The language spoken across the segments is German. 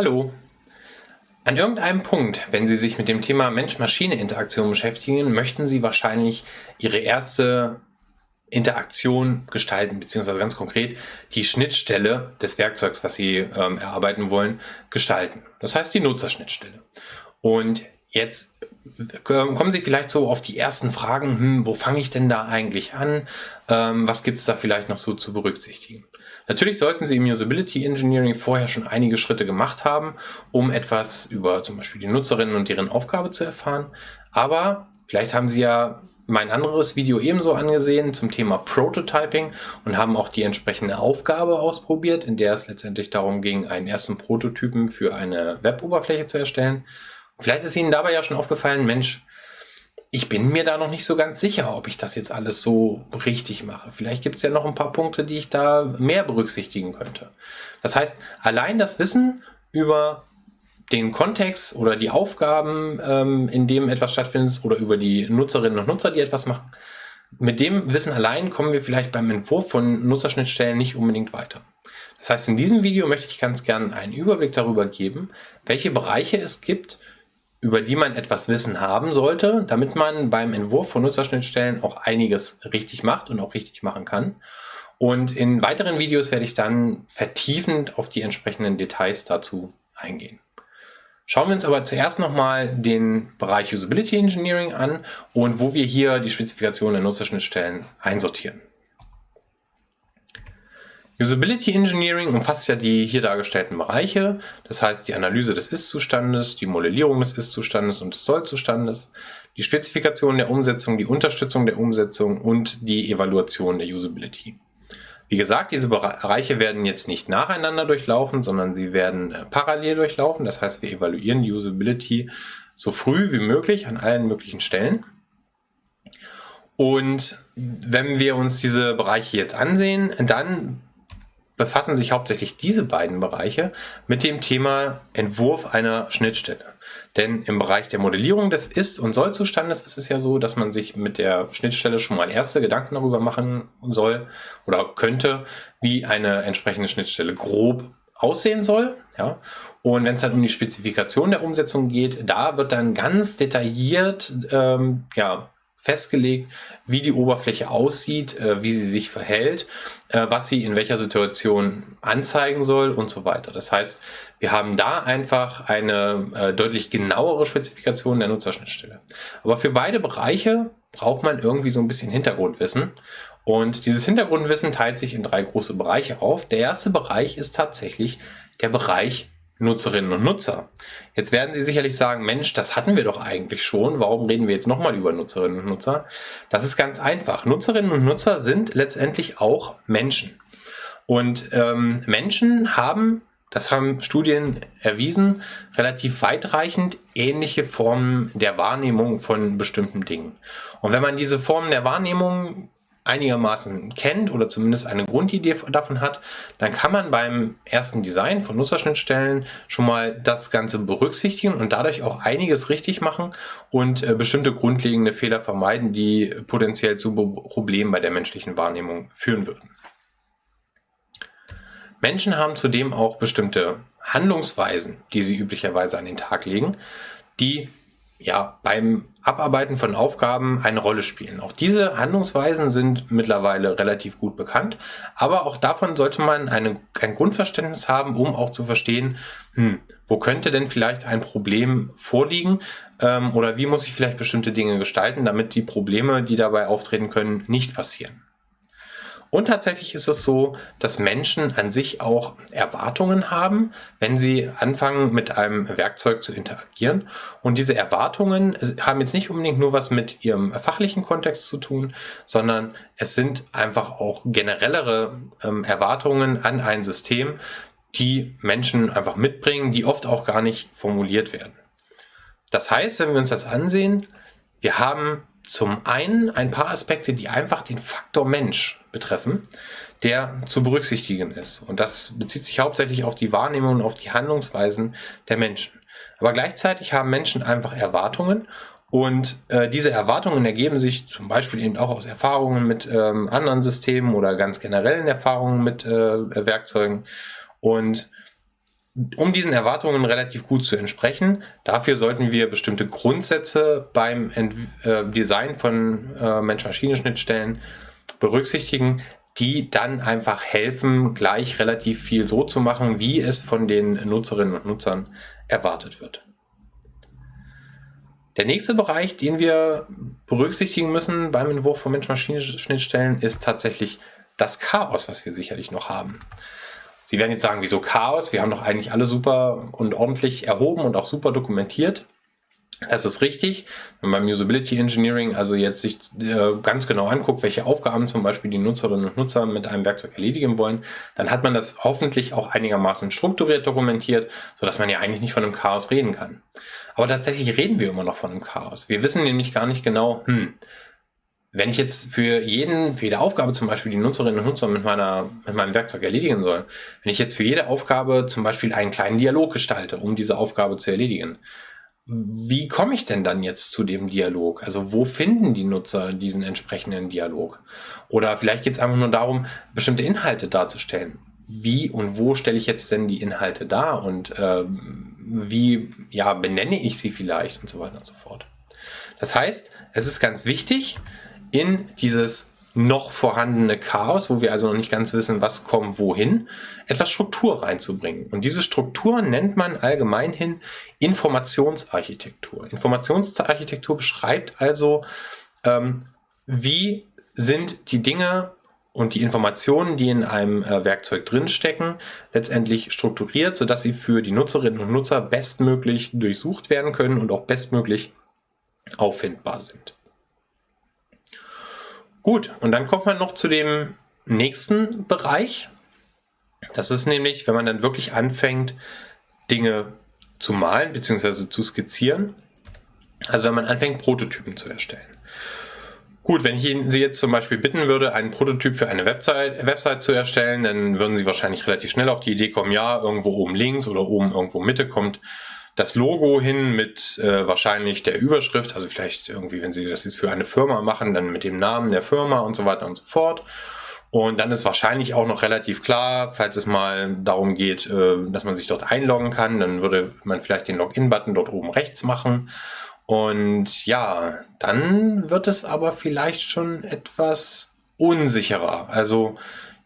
Hallo. An irgendeinem Punkt, wenn Sie sich mit dem Thema Mensch-Maschine-Interaktion beschäftigen, möchten Sie wahrscheinlich Ihre erste Interaktion gestalten, beziehungsweise ganz konkret die Schnittstelle des Werkzeugs, was Sie ähm, erarbeiten wollen, gestalten. Das heißt die Nutzerschnittstelle. Und jetzt kommen Sie vielleicht so auf die ersten Fragen, hm, wo fange ich denn da eigentlich an? Ähm, was gibt es da vielleicht noch so zu berücksichtigen? Natürlich sollten Sie im Usability Engineering vorher schon einige Schritte gemacht haben, um etwas über zum Beispiel die Nutzerinnen und deren Aufgabe zu erfahren. Aber vielleicht haben Sie ja mein anderes Video ebenso angesehen zum Thema Prototyping und haben auch die entsprechende Aufgabe ausprobiert, in der es letztendlich darum ging, einen ersten Prototypen für eine Web-Oberfläche zu erstellen. Vielleicht ist Ihnen dabei ja schon aufgefallen, Mensch, ich bin mir da noch nicht so ganz sicher, ob ich das jetzt alles so richtig mache. Vielleicht gibt es ja noch ein paar Punkte, die ich da mehr berücksichtigen könnte. Das heißt, allein das Wissen über den Kontext oder die Aufgaben, ähm, in dem etwas stattfindet oder über die Nutzerinnen und Nutzer, die etwas machen, mit dem Wissen allein kommen wir vielleicht beim Entwurf von Nutzerschnittstellen nicht unbedingt weiter. Das heißt, in diesem Video möchte ich ganz gerne einen Überblick darüber geben, welche Bereiche es gibt, über die man etwas Wissen haben sollte, damit man beim Entwurf von Nutzerschnittstellen auch einiges richtig macht und auch richtig machen kann. Und in weiteren Videos werde ich dann vertiefend auf die entsprechenden Details dazu eingehen. Schauen wir uns aber zuerst nochmal den Bereich Usability Engineering an und wo wir hier die Spezifikation der Nutzerschnittstellen einsortieren. Usability Engineering umfasst ja die hier dargestellten Bereiche, das heißt die Analyse des Ist-Zustandes, die Modellierung des Ist-Zustandes und des Soll-Zustandes, die Spezifikation der Umsetzung, die Unterstützung der Umsetzung und die Evaluation der Usability. Wie gesagt, diese Bereiche werden jetzt nicht nacheinander durchlaufen, sondern sie werden äh, parallel durchlaufen. Das heißt, wir evaluieren die Usability so früh wie möglich an allen möglichen Stellen. Und wenn wir uns diese Bereiche jetzt ansehen, dann befassen sich hauptsächlich diese beiden Bereiche mit dem Thema Entwurf einer Schnittstelle. Denn im Bereich der Modellierung des Ist- und Soll-Zustandes ist es ja so, dass man sich mit der Schnittstelle schon mal erste Gedanken darüber machen soll oder könnte, wie eine entsprechende Schnittstelle grob aussehen soll. Ja? Und wenn es dann um die Spezifikation der Umsetzung geht, da wird dann ganz detailliert ähm, ja, festgelegt, wie die Oberfläche aussieht, äh, wie sie sich verhält, äh, was sie in welcher Situation anzeigen soll und so weiter. Das heißt, wir haben da einfach eine äh, deutlich genauere Spezifikation der Nutzerschnittstelle. Aber für beide Bereiche braucht man irgendwie so ein bisschen Hintergrundwissen. Und dieses Hintergrundwissen teilt sich in drei große Bereiche auf. Der erste Bereich ist tatsächlich der Bereich Nutzerinnen und Nutzer. Jetzt werden Sie sicherlich sagen, Mensch, das hatten wir doch eigentlich schon. Warum reden wir jetzt nochmal über Nutzerinnen und Nutzer? Das ist ganz einfach. Nutzerinnen und Nutzer sind letztendlich auch Menschen. Und ähm, Menschen haben, das haben Studien erwiesen, relativ weitreichend ähnliche Formen der Wahrnehmung von bestimmten Dingen. Und wenn man diese Formen der Wahrnehmung einigermaßen kennt oder zumindest eine Grundidee davon hat, dann kann man beim ersten Design von Nutzerschnittstellen schon mal das Ganze berücksichtigen und dadurch auch einiges richtig machen und äh, bestimmte grundlegende Fehler vermeiden, die potenziell zu Problemen bei der menschlichen Wahrnehmung führen würden. Menschen haben zudem auch bestimmte Handlungsweisen, die sie üblicherweise an den Tag legen, die ja, beim Abarbeiten von Aufgaben eine Rolle spielen. Auch diese Handlungsweisen sind mittlerweile relativ gut bekannt, aber auch davon sollte man eine, ein Grundverständnis haben, um auch zu verstehen, hm, wo könnte denn vielleicht ein Problem vorliegen ähm, oder wie muss ich vielleicht bestimmte Dinge gestalten, damit die Probleme, die dabei auftreten können, nicht passieren. Und tatsächlich ist es so, dass Menschen an sich auch Erwartungen haben, wenn sie anfangen mit einem Werkzeug zu interagieren. Und diese Erwartungen haben jetzt nicht unbedingt nur was mit ihrem fachlichen Kontext zu tun, sondern es sind einfach auch generellere ähm, Erwartungen an ein System, die Menschen einfach mitbringen, die oft auch gar nicht formuliert werden. Das heißt, wenn wir uns das ansehen, wir haben zum einen ein paar Aspekte, die einfach den Faktor Mensch betreffen, der zu berücksichtigen ist. Und das bezieht sich hauptsächlich auf die Wahrnehmung und auf die Handlungsweisen der Menschen. Aber gleichzeitig haben Menschen einfach Erwartungen und äh, diese Erwartungen ergeben sich zum Beispiel eben auch aus Erfahrungen mit ähm, anderen Systemen oder ganz generellen Erfahrungen mit äh, Werkzeugen. Und um diesen Erwartungen relativ gut zu entsprechen, dafür sollten wir bestimmte Grundsätze beim Ent äh, Design von äh, Mensch-Maschine-Schnittstellen berücksichtigen, die dann einfach helfen, gleich relativ viel so zu machen, wie es von den Nutzerinnen und Nutzern erwartet wird. Der nächste Bereich, den wir berücksichtigen müssen beim Entwurf von Mensch-Maschine-Schnittstellen, ist tatsächlich das Chaos, was wir sicherlich noch haben. Sie werden jetzt sagen, wieso Chaos? Wir haben doch eigentlich alle super und ordentlich erhoben und auch super dokumentiert. Das ist richtig. Wenn man beim Usability Engineering also jetzt sich äh, ganz genau anguckt, welche Aufgaben zum Beispiel die Nutzerinnen und Nutzer mit einem Werkzeug erledigen wollen, dann hat man das hoffentlich auch einigermaßen strukturiert dokumentiert, sodass man ja eigentlich nicht von einem Chaos reden kann. Aber tatsächlich reden wir immer noch von einem Chaos. Wir wissen nämlich gar nicht genau, hm, wenn ich jetzt für jeden, für jede Aufgabe zum Beispiel die Nutzerinnen und Nutzer mit, meiner, mit meinem Werkzeug erledigen soll, wenn ich jetzt für jede Aufgabe zum Beispiel einen kleinen Dialog gestalte, um diese Aufgabe zu erledigen, wie komme ich denn dann jetzt zu dem Dialog? Also wo finden die Nutzer diesen entsprechenden Dialog? Oder vielleicht geht es einfach nur darum, bestimmte Inhalte darzustellen. Wie und wo stelle ich jetzt denn die Inhalte dar und äh, wie ja, benenne ich sie vielleicht und so weiter und so fort. Das heißt, es ist ganz wichtig, in dieses noch vorhandene Chaos, wo wir also noch nicht ganz wissen, was kommt wohin, etwas Struktur reinzubringen. Und diese Struktur nennt man allgemein hin Informationsarchitektur. Informationsarchitektur beschreibt also, ähm, wie sind die Dinge und die Informationen, die in einem äh, Werkzeug drinstecken, letztendlich strukturiert, sodass sie für die Nutzerinnen und Nutzer bestmöglich durchsucht werden können und auch bestmöglich auffindbar sind. Gut, und dann kommt man noch zu dem nächsten Bereich. Das ist nämlich, wenn man dann wirklich anfängt, Dinge zu malen bzw. zu skizzieren. Also wenn man anfängt, Prototypen zu erstellen. Gut, wenn ich Ihnen Sie jetzt zum Beispiel bitten würde, einen Prototyp für eine Website, Website zu erstellen, dann würden Sie wahrscheinlich relativ schnell auf die Idee kommen, ja, irgendwo oben links oder oben irgendwo Mitte kommt das Logo hin mit äh, wahrscheinlich der Überschrift, also vielleicht irgendwie, wenn Sie das jetzt für eine Firma machen, dann mit dem Namen der Firma und so weiter und so fort. Und dann ist wahrscheinlich auch noch relativ klar, falls es mal darum geht, äh, dass man sich dort einloggen kann, dann würde man vielleicht den Login-Button dort oben rechts machen. Und ja, dann wird es aber vielleicht schon etwas unsicherer. Also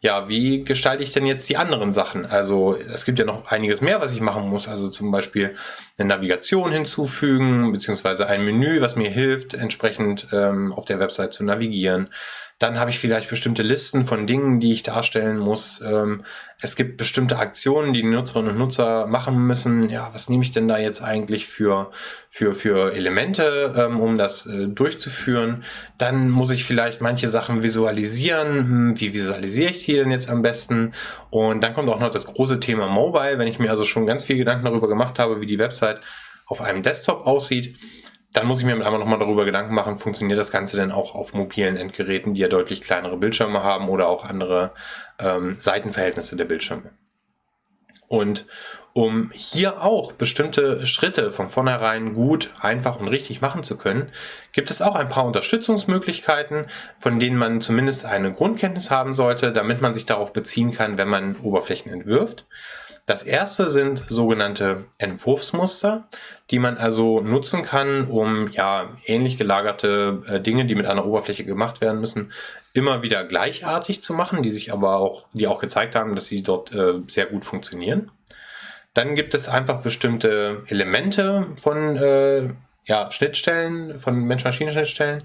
ja, wie gestalte ich denn jetzt die anderen Sachen? Also es gibt ja noch einiges mehr, was ich machen muss. Also zum Beispiel eine Navigation hinzufügen, beziehungsweise ein Menü, was mir hilft, entsprechend ähm, auf der Website zu navigieren. Dann habe ich vielleicht bestimmte Listen von Dingen, die ich darstellen muss. Ähm, es gibt bestimmte Aktionen, die die Nutzerinnen und Nutzer machen müssen. Ja, was nehme ich denn da jetzt eigentlich für, für, für Elemente, ähm, um das äh, durchzuführen? Dann muss ich vielleicht manche Sachen visualisieren. Hm, wie visualisiere ich die denn jetzt am besten? Und dann kommt auch noch das große Thema Mobile. Wenn ich mir also schon ganz viel Gedanken darüber gemacht habe, wie die Website auf einem Desktop aussieht, dann muss ich mir einmal nochmal darüber Gedanken machen, funktioniert das Ganze denn auch auf mobilen Endgeräten, die ja deutlich kleinere Bildschirme haben oder auch andere ähm, Seitenverhältnisse der Bildschirme. Und um hier auch bestimmte Schritte von vornherein gut, einfach und richtig machen zu können, gibt es auch ein paar Unterstützungsmöglichkeiten, von denen man zumindest eine Grundkenntnis haben sollte, damit man sich darauf beziehen kann, wenn man Oberflächen entwirft. Das erste sind sogenannte Entwurfsmuster, die man also nutzen kann, um ja ähnlich gelagerte äh, Dinge, die mit einer Oberfläche gemacht werden müssen, immer wieder gleichartig zu machen, die sich aber auch, die auch gezeigt haben, dass sie dort äh, sehr gut funktionieren. Dann gibt es einfach bestimmte Elemente von äh, ja, Schnittstellen, von Mensch-Maschinen-Schnittstellen,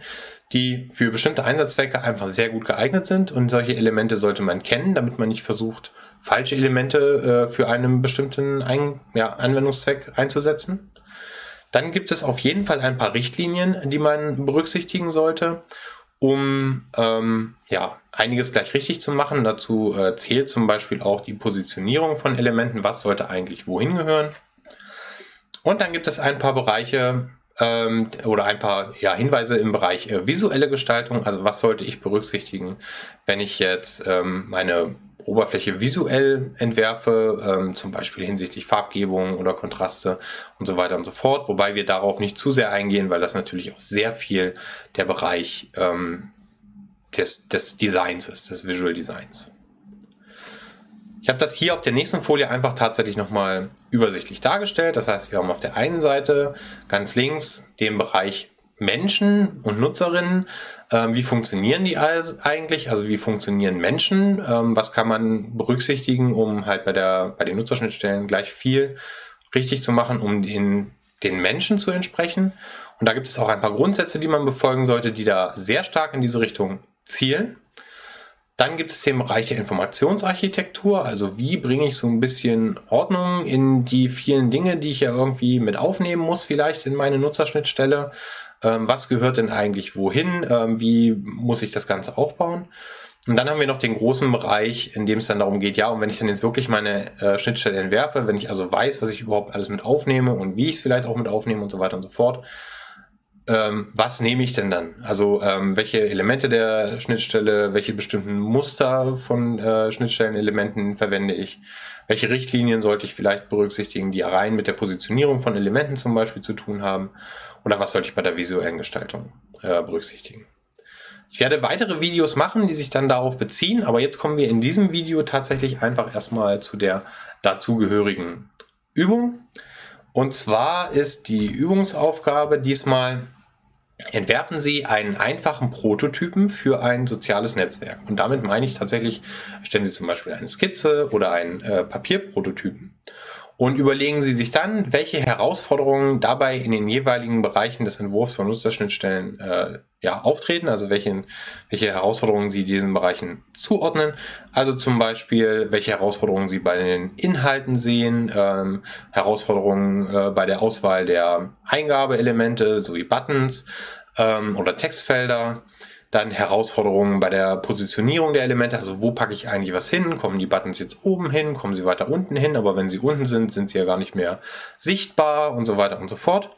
die für bestimmte Einsatzzwecke einfach sehr gut geeignet sind. Und solche Elemente sollte man kennen, damit man nicht versucht, falsche Elemente äh, für einen bestimmten Ein ja, Anwendungszweck einzusetzen. Dann gibt es auf jeden Fall ein paar Richtlinien, die man berücksichtigen sollte, um ähm, ja, einiges gleich richtig zu machen. Dazu äh, zählt zum Beispiel auch die Positionierung von Elementen, was sollte eigentlich wohin gehören. Und dann gibt es ein paar Bereiche, ähm, oder ein paar ja, Hinweise im Bereich äh, visuelle Gestaltung. Also was sollte ich berücksichtigen, wenn ich jetzt ähm, meine Oberfläche visuell entwerfe, ähm, zum Beispiel hinsichtlich Farbgebung oder Kontraste und so weiter und so fort. Wobei wir darauf nicht zu sehr eingehen, weil das natürlich auch sehr viel der Bereich ähm, des, des Designs ist, des Visual Designs. Ich habe das hier auf der nächsten Folie einfach tatsächlich nochmal übersichtlich dargestellt. Das heißt, wir haben auf der einen Seite ganz links den Bereich Menschen und Nutzerinnen. Ähm, wie funktionieren die eigentlich? Also wie funktionieren Menschen? Ähm, was kann man berücksichtigen, um halt bei, der, bei den Nutzerschnittstellen gleich viel richtig zu machen, um den, den Menschen zu entsprechen? Und da gibt es auch ein paar Grundsätze, die man befolgen sollte, die da sehr stark in diese Richtung zielen. Dann gibt es den Bereich der Informationsarchitektur, also wie bringe ich so ein bisschen Ordnung in die vielen Dinge, die ich ja irgendwie mit aufnehmen muss, vielleicht in meine Nutzerschnittstelle. Ähm, was gehört denn eigentlich wohin? Ähm, wie muss ich das Ganze aufbauen? Und dann haben wir noch den großen Bereich, in dem es dann darum geht, ja, und wenn ich dann jetzt wirklich meine äh, Schnittstelle entwerfe, wenn ich also weiß, was ich überhaupt alles mit aufnehme und wie ich es vielleicht auch mit aufnehme und so weiter und so fort, was nehme ich denn dann? Also ähm, welche Elemente der Schnittstelle, welche bestimmten Muster von äh, Schnittstellenelementen verwende ich? Welche Richtlinien sollte ich vielleicht berücksichtigen, die rein mit der Positionierung von Elementen zum Beispiel zu tun haben? Oder was sollte ich bei der visuellen Gestaltung äh, berücksichtigen? Ich werde weitere Videos machen, die sich dann darauf beziehen, aber jetzt kommen wir in diesem Video tatsächlich einfach erstmal zu der dazugehörigen Übung. Und zwar ist die Übungsaufgabe diesmal entwerfen Sie einen einfachen Prototypen für ein soziales Netzwerk. Und damit meine ich tatsächlich, stellen Sie zum Beispiel eine Skizze oder einen äh, Papierprototypen. Und überlegen Sie sich dann, welche Herausforderungen dabei in den jeweiligen Bereichen des Entwurfs von Nutzerschnittstellen äh, ja, auftreten, also welche, welche Herausforderungen Sie diesen Bereichen zuordnen. Also zum Beispiel, welche Herausforderungen Sie bei den Inhalten sehen, ähm, Herausforderungen äh, bei der Auswahl der Eingabeelemente sowie Buttons ähm, oder Textfelder. Dann Herausforderungen bei der Positionierung der Elemente, also wo packe ich eigentlich was hin? Kommen die Buttons jetzt oben hin? Kommen sie weiter unten hin? Aber wenn sie unten sind, sind sie ja gar nicht mehr sichtbar und so weiter und so fort.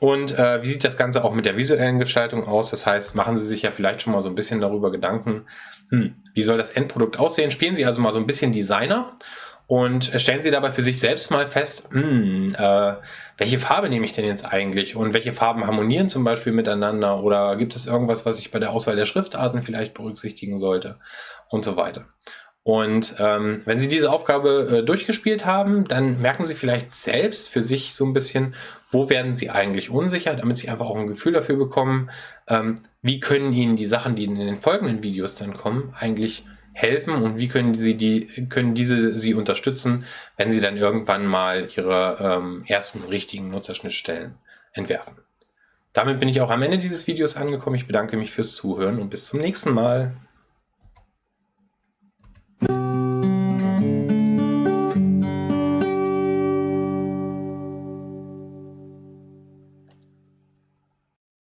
Und äh, wie sieht das Ganze auch mit der visuellen Gestaltung aus? Das heißt, machen Sie sich ja vielleicht schon mal so ein bisschen darüber Gedanken, hm, wie soll das Endprodukt aussehen? Spielen Sie also mal so ein bisschen Designer und stellen Sie dabei für sich selbst mal fest, hm, äh, welche Farbe nehme ich denn jetzt eigentlich? Und welche Farben harmonieren zum Beispiel miteinander? Oder gibt es irgendwas, was ich bei der Auswahl der Schriftarten vielleicht berücksichtigen sollte? Und so weiter. Und ähm, wenn Sie diese Aufgabe äh, durchgespielt haben, dann merken Sie vielleicht selbst für sich so ein bisschen, wo werden Sie eigentlich unsicher, damit Sie einfach auch ein Gefühl dafür bekommen, ähm, wie können Ihnen die Sachen, die in den folgenden Videos dann kommen, eigentlich helfen und wie können Sie die, können diese Sie unterstützen, wenn Sie dann irgendwann mal Ihre ähm, ersten richtigen Nutzerschnittstellen entwerfen. Damit bin ich auch am Ende dieses Videos angekommen. Ich bedanke mich fürs Zuhören und bis zum nächsten Mal.